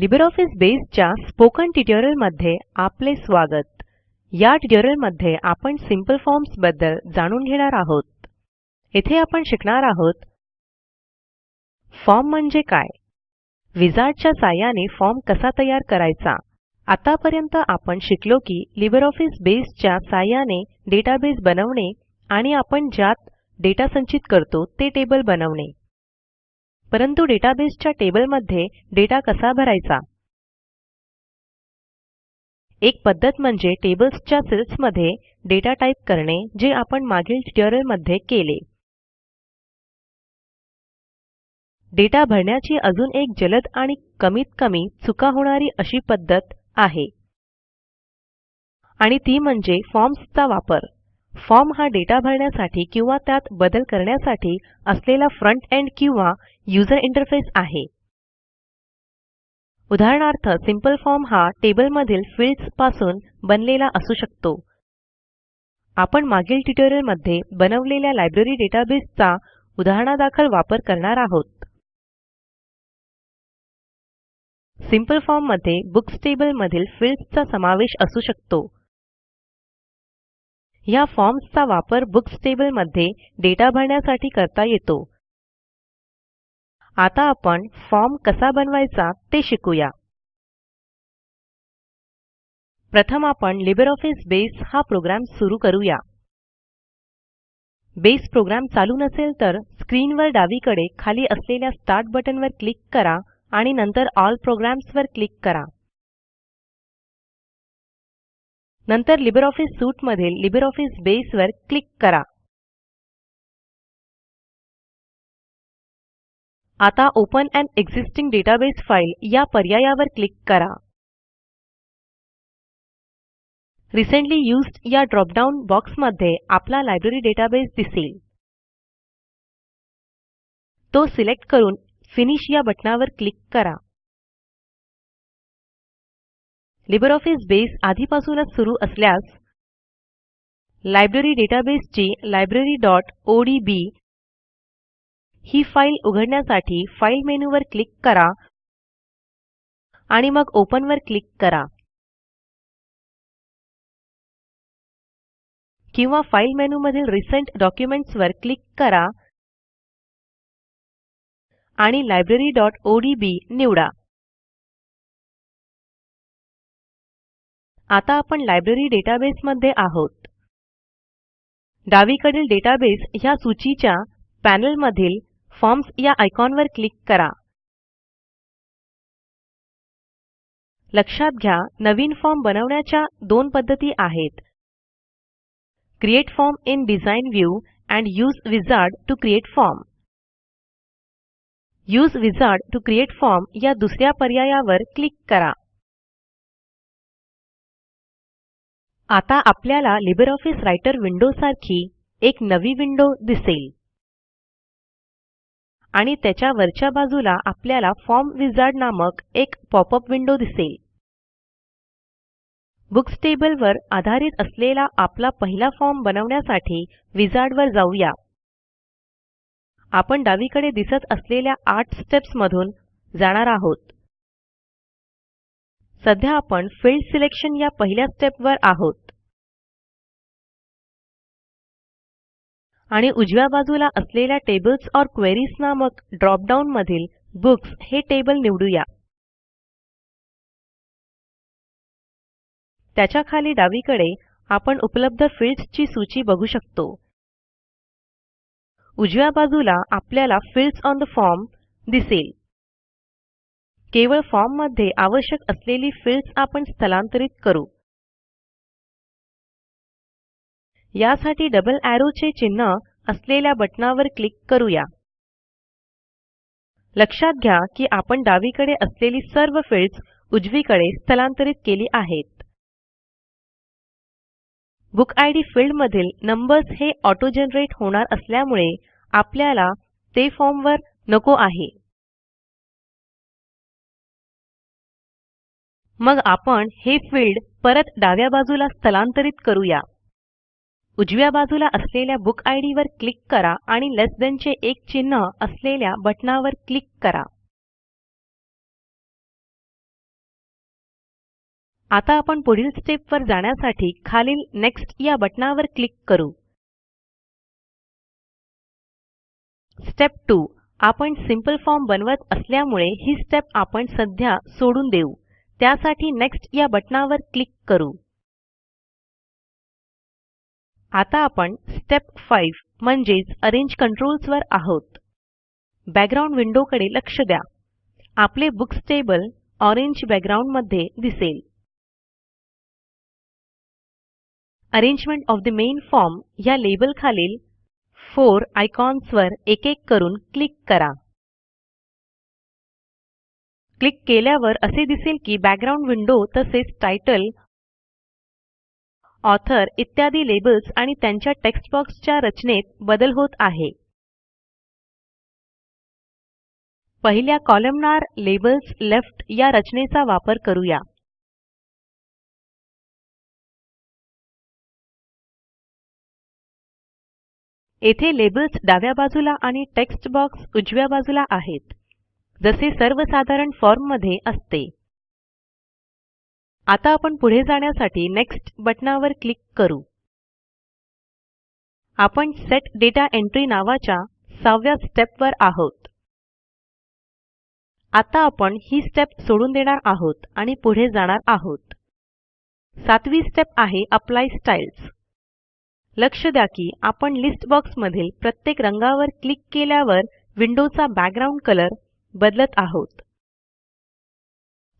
LibreOffice बेसच्या spoken ट्युटोरियलमध्ये आपले स्वागत. या ट्युटोरियलमध्ये आपण सिंपल फॉर्म्सबद्दल जाणून घेणार आहोत. येथे आपण शिकणार आहोत. फॉर्म म्हणजे काय? विझार्डच्या साहाय्याने फॉर्म कसा तयार करायचा? आतापर्यंत आपण शिकलो की लिब्रिऑफिस बेसच्या साहाय्याने डेटाबेस बनवणे आणि आपण ज्यात डेटा संचित करतो ते टेबल बनवणे. परंतु डेटाबेसच्या टेबलमध्ये डेटा कसा भरायचा? एक पद्धत म्हणजे टेबल्सच्या सेल्समध्ये डेटा टाईप करणे जे आपण मागील ट्युटोरियलमध्ये केले. डेटा भरण्याची अजून एक जलद आणि कमीत कमी चुका होणारी अशी पद्धत आहे. आणि ती म्हणजे फॉर्म्सचा वापर. फॉर्म हा डेटा भरण्यासाठी किंवा त्यात बदल करण्यासाठी असलेला फ्रंट एंड किंवा यूझर इंटरफेस आहे. उदाहरणार्थ सिंपल फॉर्म हा टेबलमधील फील्ड्सपासून बनलेला असू शकतो. आपण मागील ट्युटोरियलमध्ये बनवलेल्या लायब्ररी डेटाबेसचा उदाहरणादाखल वापर करणार आहोत. सिंपल फॉर्ममध्ये बुक्स टेबल मधील फील्ड्सचा समावेश असू शकतो. ह्या फॉर्म्सचा वापर बुक्स टेबलमध्ये डेटा भरण्यासाठी करता येतो. आता आपण फॉर्म कसा बनवायचा ते शिकूया. प्रथम आपण लिब्रिऑफिस बेस हा प्रोग्रॅम सुरू करूया. बेस प्रोग्रॅम चालू नसेल तर स्क्रीनवर डावीकडे खाली असलेल्या स्टार्ट बटनवर क्लिक करा आणि नंतर ऑल प्रोग्राम्स वर क्लिक करा. नंतर लिब्रिऑफिस सूट मधील लिब्रिऑफिस बेस वर क्लिक करा. आता open an existing database file या पर्यायावर क्लिक करा. रिसेंटली यूज्ड या ड्रॉप बॉक्समध्ये आपला लायब्ररी डेटाबेस दिसेल. तो सिलेक्ट करून फिनिश या बटणावर क्लिक करा. लिब्रिऑफिस बेस आधीपासूनच सुरू असल्यास लायब्ररी डेटाबेसची library.odb ही फाईल उघडण्यासाठी फाईल मेनूवर क्लिक करा आणि मग ओपन वर क्लिक करा. किंवा फाईल मेनूमधील रिसेंट डॉक्युमेंट्स वर क्लिक करा आणि library.odb निवडा. आता आपण लायब्ररी डेटाबेस मध्ये आहोत. डावीकडील डेटाबेस ह्या सूचीच्या पॅनेल मधील फॉर्म्स या आयकॉनवर क्लिक करा. लक्षात घ्या नवीन फॉर्म बनवण्याच्या दोन पद्धती आहेत. Create form in design view and use wizard to create form. Use wizard to create form या दुसऱ्या पर्यायावर क्लिक करा. आता आपल्याला लिबर ऑफिस विंडो सारखी एक नवी विंडो दिसेल. आणि त्याच्या वरच्या बाजूला आपल्याला फॉर्म विझार्ड नामक एक पॉपअप विंडो दिसेल. बुक्स टेबल वर आधारित असलेला आपला पहिला फॉर्म बनवण्यासाठी विझार्ड वर जाऊया. आपण डावीकडे दिसत असलेल्या आठ स्टेप्स मधून जाणार आहोत. सध्या आपण फील्ड सिलेक्शन या पहिल्या स्टेपवर आहोत. आणि उजव्या बाजूला असलेल्या टेबल्स ओर क्वेरीज नामक ड्रॉप डाउन मधील बुक्स हे टेबल निवडूया. त्याच्याखाली डावीकडे आपण उपलब्ध फील्ड्स ची सूची बघू शकतो. उजव्या बाजूला आपल्याला फील्ड्स ओन ठे फॉर्म दिसेल. केवळ फॉर्ममध्ये आवश्यक असलेली फील्ड्स आपण स्थलांतरित करू. यासाठी डबल एरो चे चिन्ह असलेल्या बटणावर क्लिक करूया. लक्षात घ्या की आपण डावीकडे असलेली सर्व फील्ड्स उजवीकडे स्थलांतरित केली आहेत. बुक आयडी फील्ड मधील नंबर्स हे ऑटो जनरेट होणार असल्यामुळे आपल्याला ते फॉर्मवर नको आहे. मग आपण हे फील्ड परत डाव्या बाजूला स्थलांतरित करूया. उजव्या बाजूला असलेल्या बुक इद वर क्लिक करा आणि लेस थान चे एक चिन्ह असलेल्या बटणावर क्लिक करा. आता आपण पुढील स्टेपवर जाण्यासाठी खालील नेक्स्ट या बटणावर क्लिक करू. स्टेप 2 आपण सिंपल फॉर्म बनवत असल्यामुळे ही स्टेप आपण सध्या सोडून देऊ. त्यासाठी नेक्स्ट या बटणावर क्लिक करू. आता आपण स्टेप 5 म्हणजेच अरेंज कंट्रोल्स वर आहोत. बॅकग्राउंड विंडोकडे लक्ष द्या. आपले बुक्स टेबल ऑरेंज बॅकग्राउंडमध्ये दिसेल. Arrangement of the main form ह्या लेबल खालील 4 आयकॉन्स वर एक एक करून क्लिक करा. क्लिक केल्यावर असे दिसेल की बॅकग्राउंड विंडो तसेच टायटल ऑथर इत्यादी लेबल्स आणि त्यांच्या टेक्स्ट बॉक्सच्या रचनेत बदल होत आहे. पहिल्या कॉलमनार लेबल्स लेफ्ट या रचनेचा वापर करूया. येथे लेबल्स डाव्या बाजूला आणि टेक्स्ट बॉक्स उजव्या बाजूला आहेत. जसे सर्वसाधारण फॉर्ममध्ये असते. आता आपण पुढे जाण्यासाठी नेक्स्ट बटणावर क्लिक करू. आपण सेट दाता एंट्री नावाच्या सहाव्या स्टेपवर आहोत. आता आपण ही स्टेप सोडून देणार आहोत आणि पुढे जाणार आहोत. सातवी स्टेप आहे अप्लाय स्टाईल्स. लक्ष द्या की आपण लिस्ट बॉक्स मधील प्रत्येक रंगावर क्लिक केल्यावर विंडोचा बॅकग्राउंड कलर बदलत आहोत.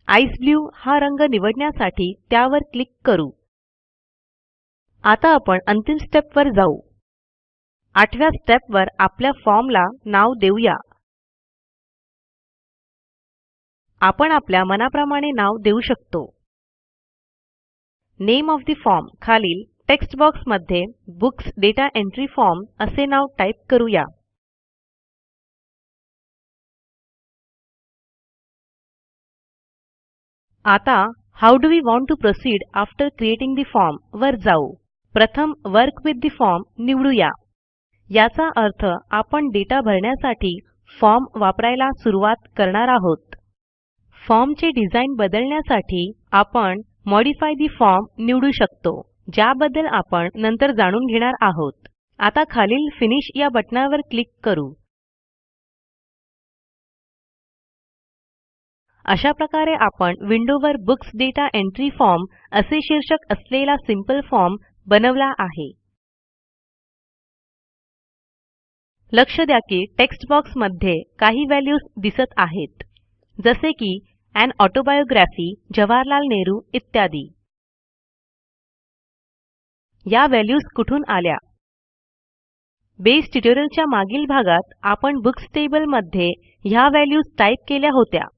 आइस ब्लू हा रंग निवडण्यासाठी त्यावर क्लिक करू. आता आपण अंतिम स्टेप वर जाऊ. आठव्या स्टेप वर आपल्या फॉर्मला नाव देऊया. आपण आपल्या मनाप्रमाणे नाव देऊ शकतो. नेम ऑफ द फॉर्म खालील टेक्स्ट बॉक्समध्ये बुक्स दाता एंट्री फॉर्म असे नाव टाईप करूया. आता how do we want to proceed after creating the form वर जाऊ. प्रथम वर्क विथ ठे फॉर्म निवडूया. याचा अर्थ आपण डेटा भरण्यासाठी फॉर्म वापरायला सुरुवात करणार आहोत. फॉर्मचे डिझाईन बदलण्यासाठी आपण मॉडिफाय ठे फॉर्म निवडू शकतो ज्याबद्दल आपण नंतर जाणून घेणार आहोत. आता खालील फिनिश या बटणावर क्लिक करू. अशा प्रकारे आपण विंडोवर बुक्स डेटा एंट्री फॉर्म असे शीर्षक असलेला सिंपल फॉर्म बनवला आहे. लक्ष द्या की टेक्स्ट बॉक्समध्ये काही व्हॅल्यूज दिसत आहेत. जसे की अन ऑटोबायोग्राफी जवाहरलाल नेहरू इत्यादी. या व्हॅल्यूज कुठून आल्या? बेस ट्युटोरियलच्या मागील भागात आपण बुक्स टेबलमध्ये ह्या व्हॅल्यूज टाईप केल्या होत्या.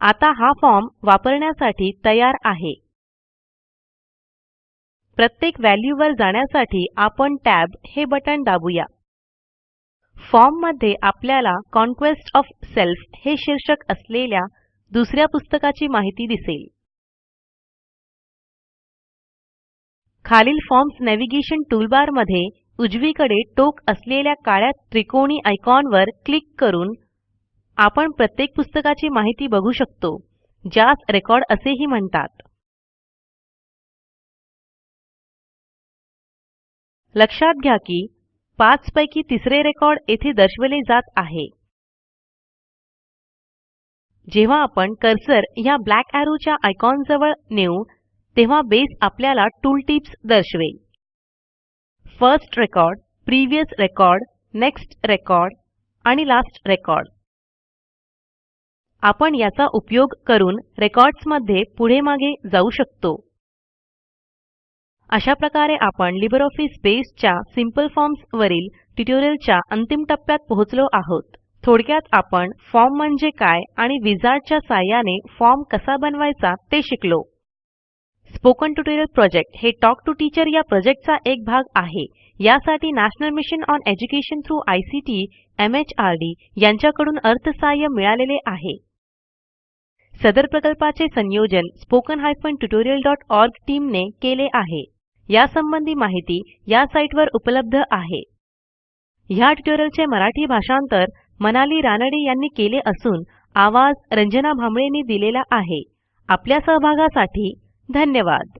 आता हा फॉर्म वापरण्यासाठी तयार आहे. प्रत्येक व्हॅल्यूवर जाण्यासाठी आपण टॅब हे बटण दाबूया. फॉर्ममध्ये आपल्याला कॉन्क्वेस्ट ओएफ सेल्फ हे शीर्षक असलेल्या दुसऱ्या पुस्तकाची माहिती दिसेल. खालील फॉर्म्स नेव्हिगेशन टूलबारमध्ये उजवीकडे टोक असलेल्या काळ्या त्रिकोणी आयकॉनवर क्लिक करून आपण प्रत्येक पुस्तकाची माहिती बघू शकतो ज्यास रेकॉर्ड असेही म्हणतात. लक्षात घ्या की पाच पैकी तिसरे रेकॉर्ड येथे दर्शवले जात आहे. जेव्हा आपण कर्सर ह्या ब्लॅक arrowच्या आयकॉन जवळ नेऊ तेव्हा बेस आपल्याला टूल टिप्स दर्शवेल. First record previous record next record आणि लास्ट रेकॉर्ड. आपण याचा उपयोग करून रेकॉर्ड्समध्ये पुढे मागे जाऊ शकतो. अशा प्रकारे आपण लिब्रिऑफिस बेसच्या सिंपल फॉर्म्स वरील ट्युटोरियलच्या अंतिम टप्प्यात पोहोचलो आहोत. थोडक्यात आपण फॉर्म म्हणजे काय आणि विझार्डच्या साह्याने फॉर्म कसा बनवायचा ते शिकलो. स्पोकन ट्युटोरियल प्रोजेक्ट हे टॉक टू टीचर या प्रोजेक्टचा एक भाग आहे. यासाठी National Mission on Education through ICT MHRD यांच्याकडून अर्थसहाय्य मिळालेले आहे. सदर प्रकल्पाचे संयोजन स्पोकन हायफेन tutorialओआरजी टीम ने केले आहे. यासंबंधी माहिती या साईटवर उपलब्ध आहे. ह्या ट्युटोरियलचे मराठी भाषांतर मनाली रानडे यांनी केले असून आवाज रंजना भांबळेंनी दिलेला आहे. आपल्या सहभागासाठी धन्यवाद.